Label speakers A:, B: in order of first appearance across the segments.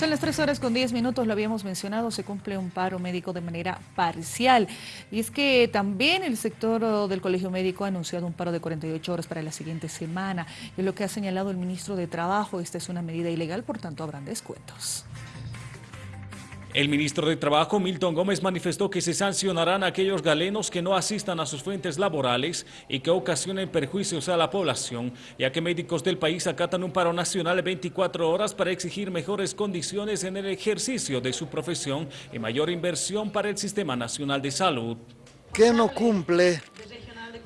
A: Son las 3 horas con 10 minutos, lo habíamos mencionado, se cumple un paro médico de manera parcial. Y es que también el sector del Colegio Médico ha anunciado un paro de 48 horas para la siguiente semana. Y lo que ha señalado el ministro de Trabajo, esta es una medida ilegal, por tanto habrán descuentos.
B: El ministro de Trabajo, Milton Gómez, manifestó que se sancionarán a aquellos galenos que no asistan a sus fuentes laborales y que ocasionen perjuicios a la población, ya que médicos del país acatan un paro nacional de 24 horas para exigir mejores condiciones en el ejercicio de su profesión y mayor inversión para el Sistema Nacional de Salud.
C: ¿Qué no cumple?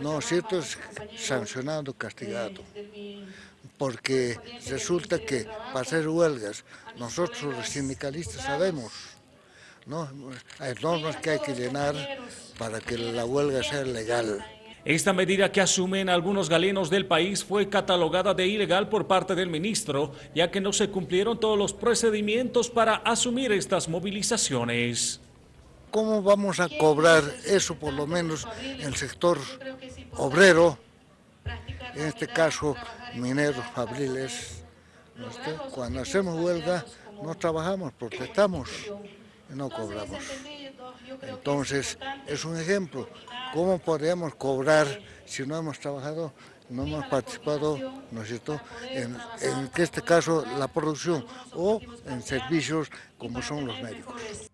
C: No, cierto es sancionado, castigado porque resulta que para hacer huelgas, nosotros los sindicalistas sabemos ¿no? Hay normas que hay que llenar para que la huelga sea legal.
B: Esta medida que asumen algunos galenos del país fue catalogada de ilegal por parte del ministro, ya que no se cumplieron todos los procedimientos para asumir estas movilizaciones.
C: ¿Cómo vamos a cobrar eso, por lo menos, en el sector obrero, en este caso mineros, fabriles? Cuando hacemos huelga, no trabajamos, protestamos no cobramos. Entonces, es un ejemplo. ¿Cómo podríamos cobrar si no hemos trabajado, no hemos participado, ¿no cierto?, en este caso la producción o en servicios como son los médicos.